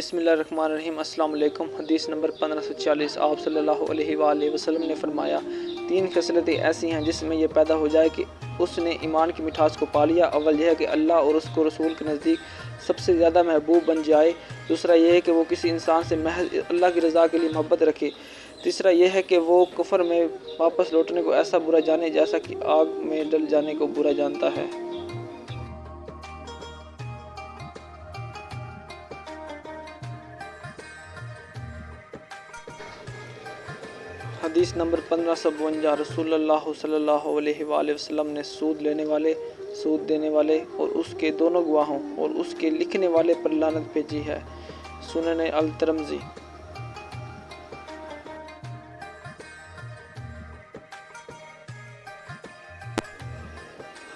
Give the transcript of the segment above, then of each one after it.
بسم اللہ الرحمن الرحیم، السلام علیکم۔ حدیث نمبر پندرہ سو چالیس، آپ صلی اللہ علیہ وآلہ وسلم نے فرمایا، تین خصلتیں ایسی ہیں جس میں یہ پیدا ہو جائے کہ اس نے ایمان کی مٹھاس کو پا لیا۔ اول یہ ہے کہ اللہ اور اس کو رسول کے نزدیک سب سے زیادہ محبوب بن جائے۔ دوسرا یہ ہے کہ وہ کسی انسان سے محض اللہ کی رضا کے لیے محبت رکھے۔ تیسرا یہ ہے کہ وہ کفر میں واپس لوٹنے کو ایسا برا جانے جیسا کہ آگ میں ڈل جانے کو برا جانتا ہے۔ حدیث نمبر پندرہ سو بونجا، رسول اللہ صلی اللہ علیہ وآلہ وسلم نے سود لینے والے، سود دینے والے اور اس کے دونوں گواہوں اور اس کے لکھنے والے پر لانت بھیجی ہے۔ سنن الترمزی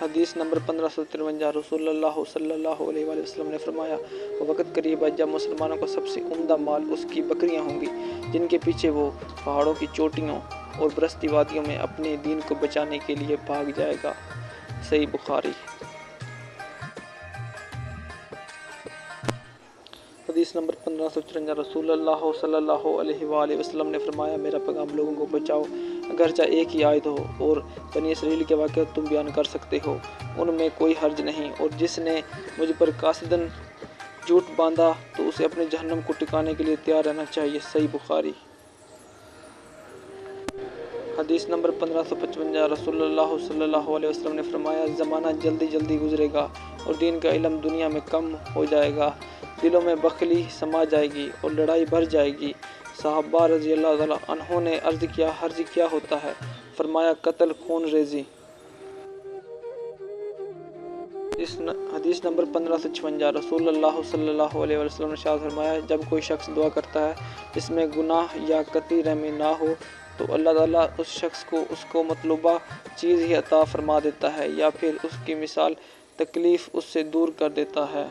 حدیث نمبر پندرہ سو ترونجا، رسول اللہ صلی اللہ علیہ وآلہ وسلم نے فرمایا، وقت قریب ہے جب مسلمانوں کو سب سے عمدہ مال اس کی بکریاں ہوں گی۔ جن کے پیچھے وہ پہاڑوں کی چوٹیوں اور برستی وادیوں میں اپنے دین کو بچانے کے لیے بھاگ جائے گا۔ صحیح بخاری۔ حدیث نمبر پندرہ سو چرنجا رسول اللہ صلی اللہ علیہ وآلہ وسلم نے فرمایا، میرا پیغام لوگوں کو بچاؤ، اگرچہ ایک ہی آیت ہو، اور بنی اسرائیل کے واقعات تم بیان کر سکتے ہو۔ ان میں کوئی حرج نہیں، اور جس نے مجھ پر قاصدن جھوٹ باندھا تو اسے اپنے جہنم کو ٹکانے کے لیے تیار رہنا چاہیے، صحیح بخاری۔ حدیث نمبر پندرہ سو پچونجا رسول اللہ صلی اللہ علیہ وسلم نے فرمایا، زمانہ جلدی جلدی گزرے گا اور دین کا علم دنیا میں کم ہو جائے گا، دلوں میں بخلی سما جائے گی اور لڑائی بھر جائے گی۔ صحابہ رضی اللہ تعالیٰ انہوں نے عرض کیا، حرج کیا ہوتا ہے؟ فرمایا، قتل، خون ریزی۔ اس حدیث نمبر پندرہ سو چھونجا رسول اللہ صلی اللہ علیہ وسلم نے شاہ فرمایا جب کوئی شخص دعا کرتا ہے جس میں گناہ یا قطعی رحمی نہ ہو، تو اللہ تعالیٰ اس شخص کو، اس کو مطلوبہ چیز ہی عطا فرما دیتا ہے یا پھر اس کی مثال تکلیف اس سے دور کر دیتا ہے۔